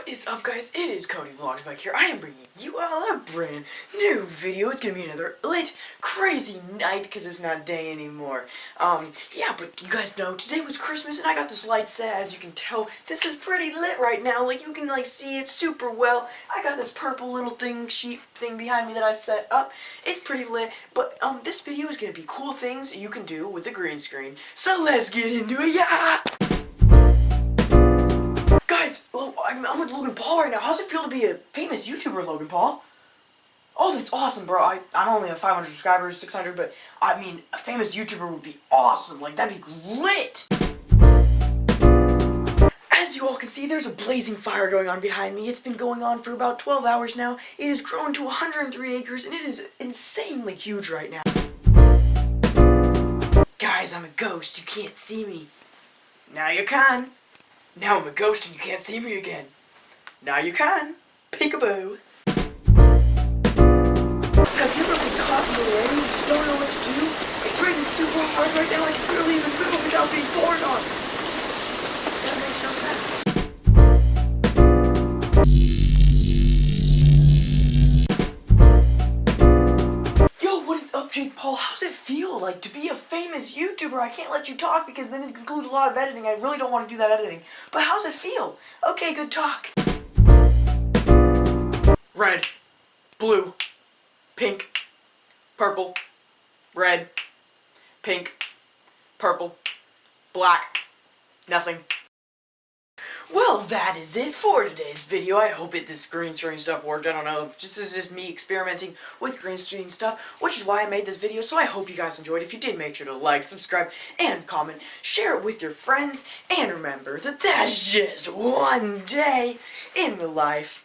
What is up guys? It is Cody Vlogs back here. I am bringing you all a brand new video. It's gonna be another lit, crazy night because it's not day anymore. Um, yeah, but you guys know today was Christmas and I got this light set. As you can tell, this is pretty lit right now. Like you can like see it super well. I got this purple little thing, sheep thing behind me that I set up. It's pretty lit, but um, this video is gonna be cool things you can do with the green screen. So let's get into it, yeah! Logan Paul right now. How's it feel to be a famous YouTuber, Logan Paul? Oh, that's awesome, bro. I, I only have 500 subscribers, 600, but I mean, a famous YouTuber would be awesome. Like, that'd be lit. As you all can see, there's a blazing fire going on behind me. It's been going on for about 12 hours now. It has grown to 103 acres, and it is insanely huge right now. Guys, I'm a ghost. You can't see me. Now you can. Now I'm a ghost and you can't see me again. Now you can. Peekaboo. Have you ever been caught in the rain and just don't know what to do? It's raining super hard right now. I can barely even move without being poured on. That makes no sense. Yo, what is up, Jake Paul? How's it feel like to be a famous YouTuber? I can't let you talk because then it includes a lot of editing. I really don't want to do that editing. But how's it feel? Okay, good talk. Red, blue, pink, purple, red, pink, purple, black, nothing. Well, that is it for today's video. I hope it this green screen stuff worked. I don't know. This is just me experimenting with green screen stuff, which is why I made this video. So I hope you guys enjoyed. If you did, make sure to like, subscribe, and comment. Share it with your friends. And remember that that's just one day in the life